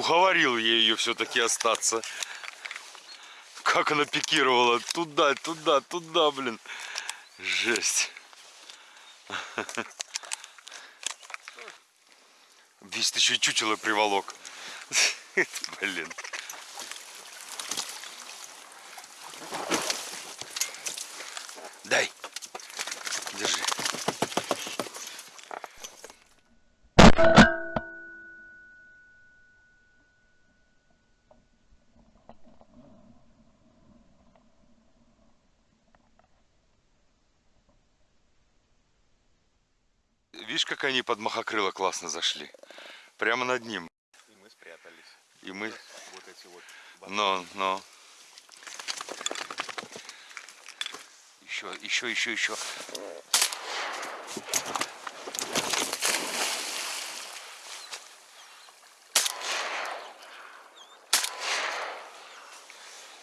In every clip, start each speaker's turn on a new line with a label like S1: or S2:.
S1: уговорил я ее все-таки остаться. Как она пикировала. Туда, туда, туда, блин. Жесть. Весь ты еще чучело приволок. Блин. Видишь, как они под махокрыло классно зашли? Прямо над ним.
S2: И мы спрятались.
S1: И мы...
S2: Вот эти вот.
S1: Но, но. Еще, еще, еще, еще.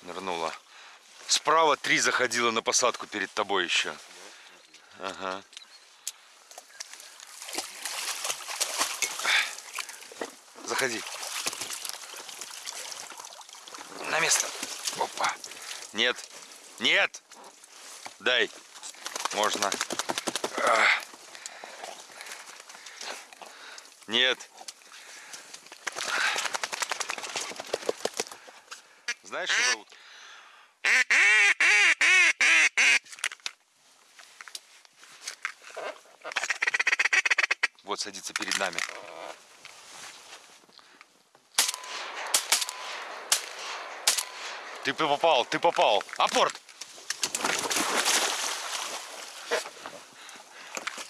S1: Нырнула. Справа три заходила на посадку перед тобой еще. Ага. Заходи. На место. Опа. Нет. Нет. Дай. Можно. А. Нет. Знаешь, что зовут? Вот садится перед нами. Ты попал, ты попал. Апорт!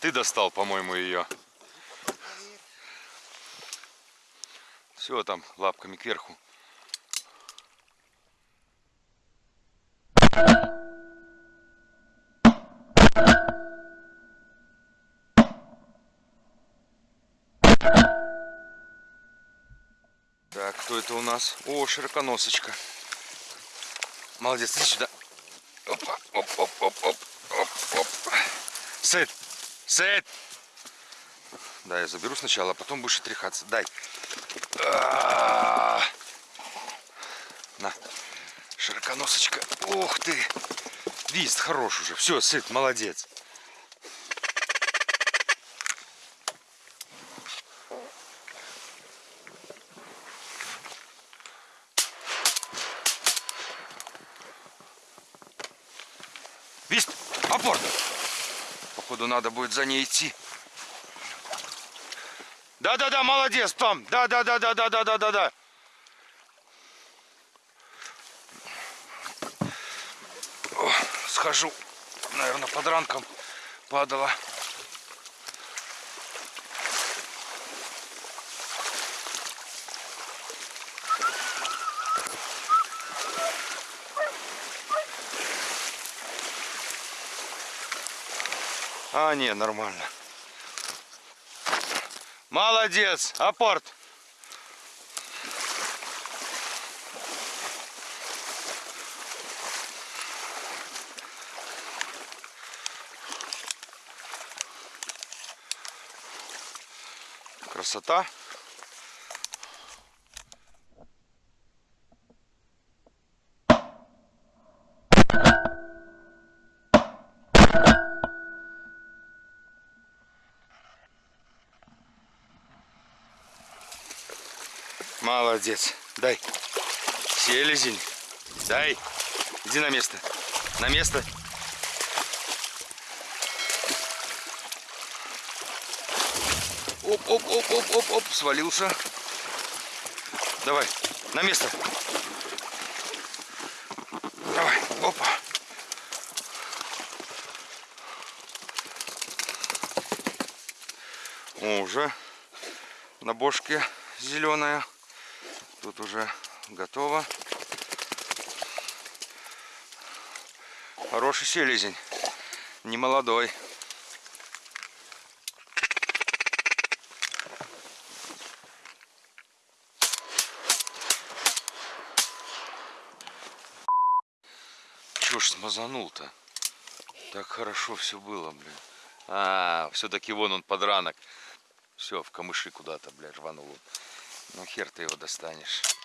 S1: Ты достал, по-моему, ее. Все там лапками кверху. Так, кто это у нас? О, широконосочка. Молодец, иди сюда. Опа, оп, оп, оп, оп, оп, оп. Сет, сет. Да, я заберу сначала, а потом будешь отряхаться. Дай. -а. На, широконосочка. Ух ты. Вист хорош уже. Все, сыт, молодец. Вист, апорт. Походу надо будет за ней идти. Да-да-да, молодец, там. Да-да-да-да-да-да-да-да. Схожу, наверное, под ранком падала. А, не, нормально. Молодец, апорт. Красота. Молодец. Дай. Селезень. Дай. Иди на место. На место. Оп, оп, оп, оп, оп, оп, свалился. Давай, на место. Давай, опа. Уже на бошке зеленая. Тут уже готово. Хороший селезень. Не молодой. Чё ж смазанул-то? Так хорошо все было, блин. А, все-таки вон он подранок. Все, в камыши куда-то, блядь, рванул. Ну хер ты его достанешь.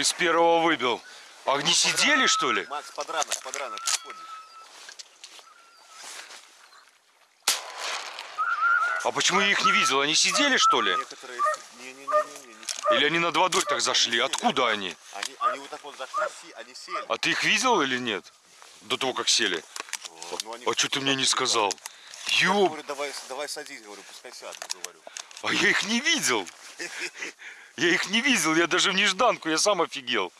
S1: Ты с первого выбил. Не сидели, что ли?
S2: Макс, подранок, подранок, подходишь.
S1: А почему я их не видел? Они сидели, что ли?
S2: Некоторые... Не-не-не-не, не сидели.
S1: Или они над водой так зашли? Откуда они?
S2: Они, они вот так вот зашли, они сели.
S1: А ты их видел или нет? До того, как сели.
S2: Вот, ну, они
S1: А что ты мне не сказал?
S2: Я
S1: Ёб,
S2: говорю, давай, давай садись, говорю, пускай сядут, говорю.
S1: А я их не видел. Я их не видел, я даже в нежданку, я сам офигел.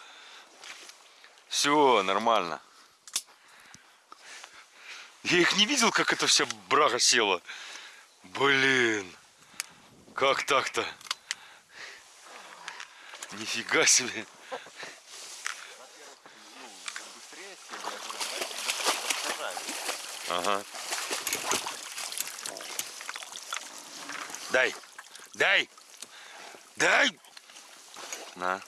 S1: Все, нормально. Я их не видел, как эта вся брага села. Блин. Как так-то? Нифига себе. Ага. Дай. Дай. Дай. На.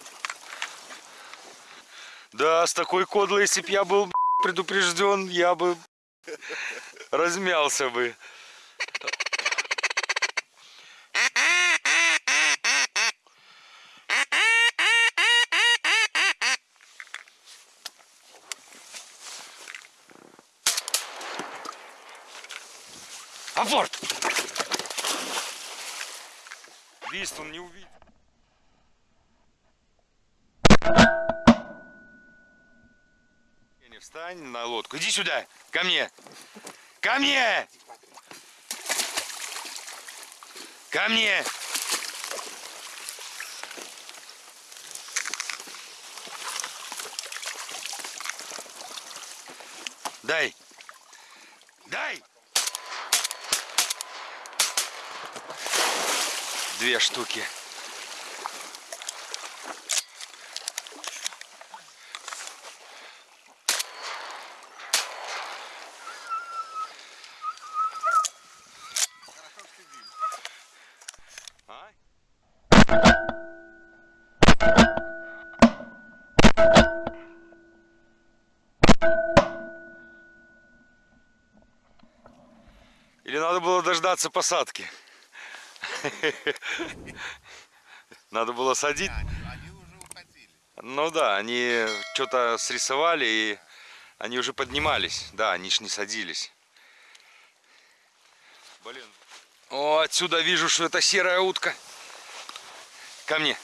S1: Да, с такой кодлой, если б я был предупрежден, я бы размялся бы. Апорт! Лист он не увидит. Не встань на лодку. Иди сюда, ко мне. Ко мне! Ко мне! Дай! Дай! Две штуки. Или надо было дождаться посадки? Надо было садить. Ну да, они что-то срисовали и они уже поднимались. Да, они ж не садились. Блин. О, отсюда вижу, что это серая утка. Ко мне.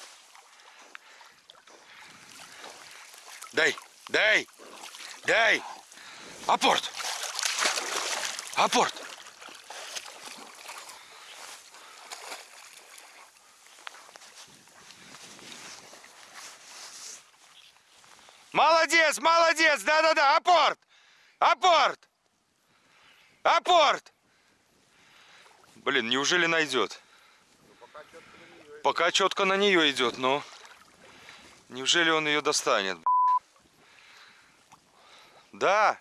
S1: Дай, дай, дай. Апорт. Апорт. Молодец, молодец, да-да-да, апорт, апорт, апорт. Блин, неужели найдет? Пока четко на нее идет, но неужели он ее достанет? Да,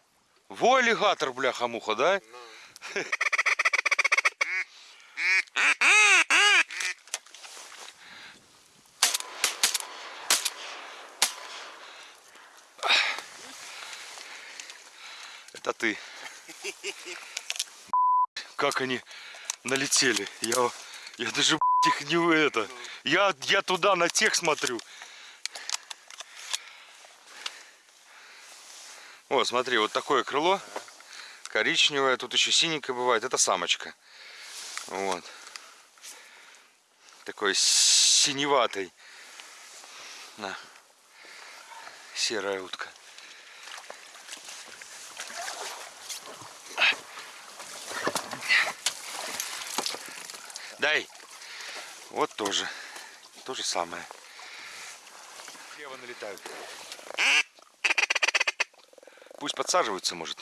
S1: во аллигатор, бляха-муха, да? Это ты. Как они налетели. Я, я даже их не это. Я, я туда на тех смотрю. Вот, смотри, вот такое крыло. Коричневое, тут еще синенькое бывает. Это самочка. Вот. Такой синеватый. На. Серая утка. Дай. Вот тоже. То же самое. Слева налетают. Пусть подсаживаются, может.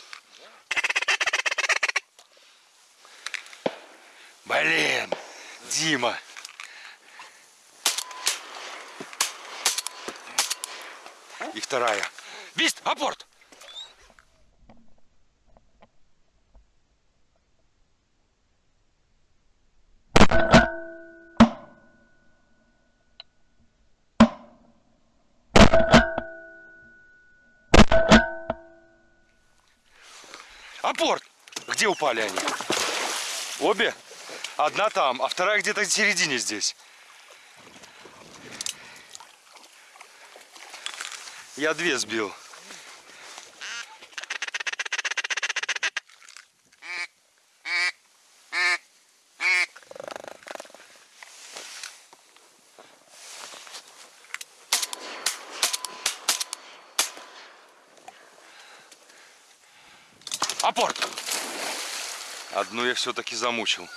S1: Блин, Дима. И вторая. Вист, апорт! Апорт! Где упали они? Обе? Одна там, а вторая где-то в середине здесь. Я две сбил. Апорт! Одну я все-таки замучил.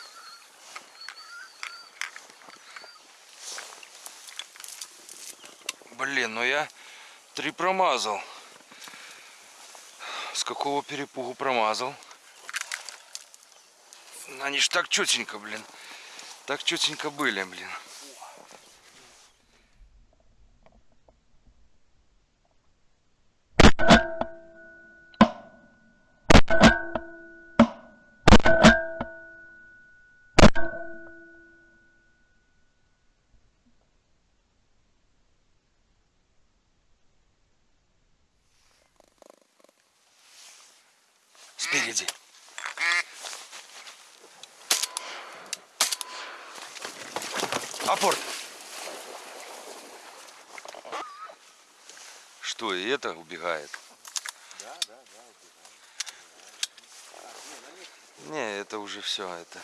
S1: Блин, ну я три промазал. С какого перепугу промазал? Они ж так четенько, блин. Так четенько были, блин. Спереди. Апорт. Что, и это убегает?
S2: Да, да, да,
S1: Не, это уже все, это...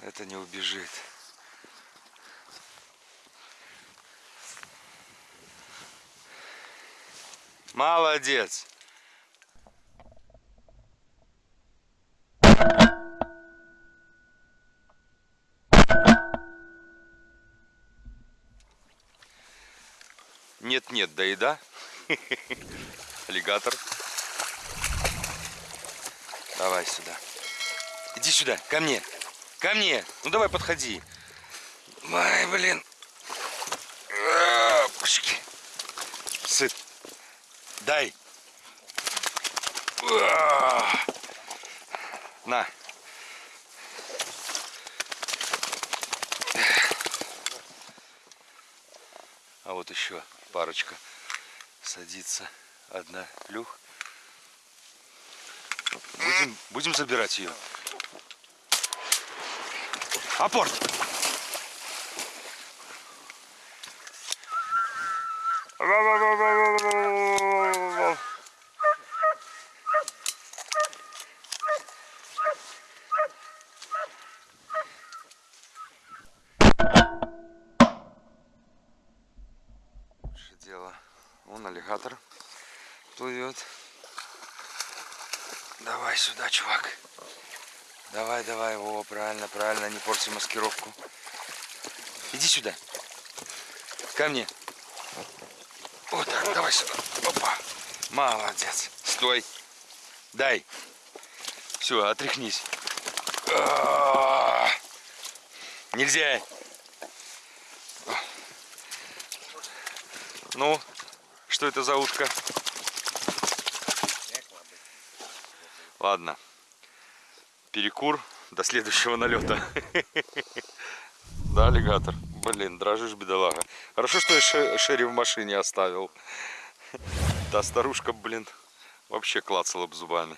S1: Это не убежит. Молодец. Нет-нет, да и да. Аллигатор. Давай сюда. Иди сюда, ко мне. Ко мне. Ну давай подходи. Ай, блин. А, пушки. Сыт. Дай. А. На. А вот еще парочка садится. Одна плюх. Будем, будем забирать ее. Апорт! Лучше дело. Вон аллигатор плывет. Давай сюда, чувак. Давай, давай. О, правильно, правильно. Не порти маскировку. Иди сюда. Ко мне. Вот так, давай сюда. Опа. Молодец. Стой. Дай. Все, отряхнись. А, Нельзя. Ну, что это за утка? Ладно. Перекур до следующего налета. Да, аллигатор. Блин, дрожишь, бедолага. Хорошо, что я ше- Шерри в машине оставил. Та старушка, блин, вообще клацала бы зубами.